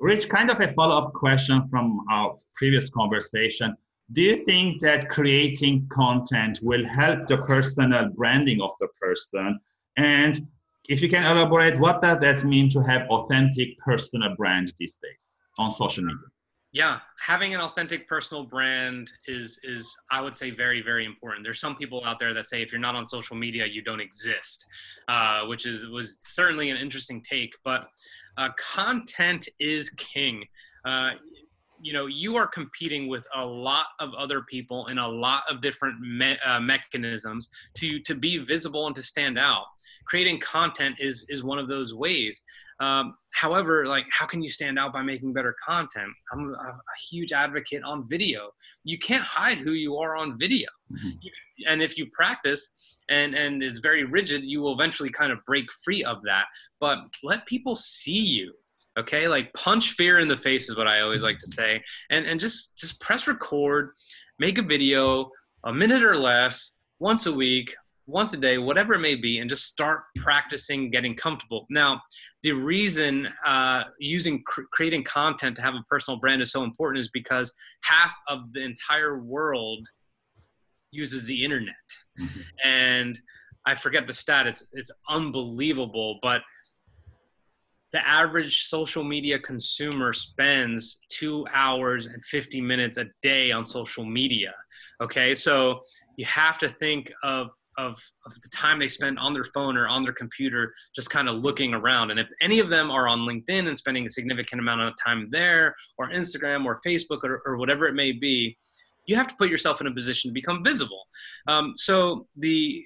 Rich, kind of a follow-up question from our previous conversation. Do you think that creating content will help the personal branding of the person? And if you can elaborate, what does that mean to have authentic personal brand these days on social media? Yeah, having an authentic personal brand is is I would say very very important. There's some people out there that say if you're not on social media, you don't exist, uh, which is was certainly an interesting take. But uh, content is king. Uh, you know you are competing with a lot of other people in a lot of different me uh, mechanisms to to be visible and to stand out. Creating content is is one of those ways. Um, however like how can you stand out by making better content? I'm a, a huge advocate on video. You can't hide who you are on video. Mm -hmm. you, and if you practice and and is very rigid you will eventually kind of break free of that. But let people see you okay? Like punch fear in the face is what i always like to say. And and just just press record make a video a minute or less once a week once a day whatever it may be and just start practicing getting comfortable. Now the reason uh, using cr creating content to have a personal brand is so important is because half of the entire world uses the internet. Mm -hmm. and i forget the stat it's it's unbelievable but the average social media consumer spends two hours and 50 minutes a day on social media. Okay, so you have to think of, of, of the time they spend on their phone or on their computer, just kind of looking around. And if any of them are on LinkedIn and spending a significant amount of time there, or Instagram or Facebook or, or whatever it may be, you have to put yourself in a position to become visible. Um, so the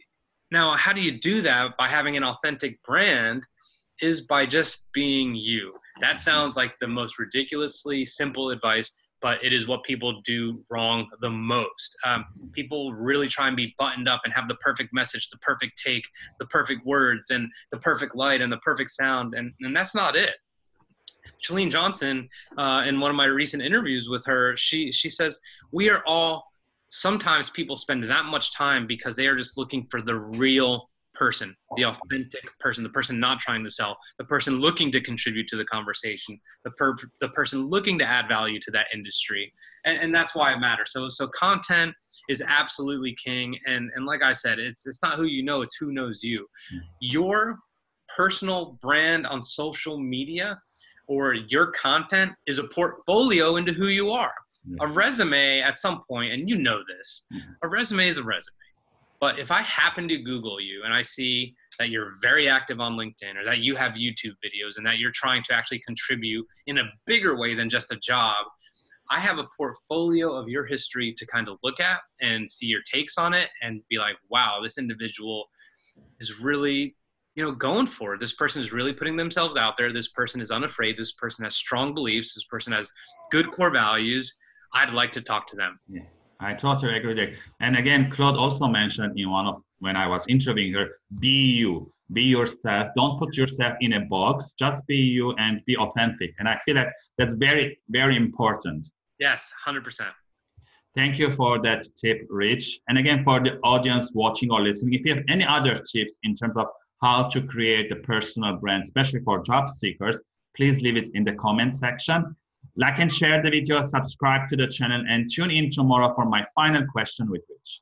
now, how do you do that by having an authentic brand? Is by just being you. That sounds like the most ridiculously simple advice, but it is what people do wrong the most. Um, people really try and be buttoned up and have the perfect message, the perfect take, the perfect words, and the perfect light and the perfect sound, and, and that's not it. Chalene Johnson, uh, in one of my recent interviews with her, she she says we are all. Sometimes people spend that much time because they are just looking for the real person, the authentic person, the person not trying to sell, the person looking to contribute to the conversation, the per the person looking to add value to that industry, and, and that's why it matters. So so content is absolutely king, and and like I said, it's it's not who you know, it's who knows you. Your personal brand on social media or your content is a portfolio into who you are. A resume at some point, and you know this, mm-hmm. a resume is a resume but if I happen to Google you and I see that you're very active on LinkedIn or that you have YouTube videos and that you're trying to actually contribute in a bigger way than just a job, I have a portfolio of your history to kind of look at and see your takes on it and be like, wow, this individual is really you know going for it. This person is really putting themselves out there. This person is unafraid. This person has strong beliefs. This person has good core values. I'd like to talk to them. Yeah. I totally agree with that. And again, Claude also mentioned in one of when I was interviewing her, be you, be yourself. Don't put yourself in a box. Just be you and be authentic. And I feel that that's very, very important. Yes, hundred percent. Thank you for that tip, Rich. And again, for the audience watching or listening, if you have any other tips in terms of how to create a personal brand, especially for job seekers, please leave it in the comment section. Like and share the video, subscribe to the channel, and tune in tomorrow for my final question with Rich.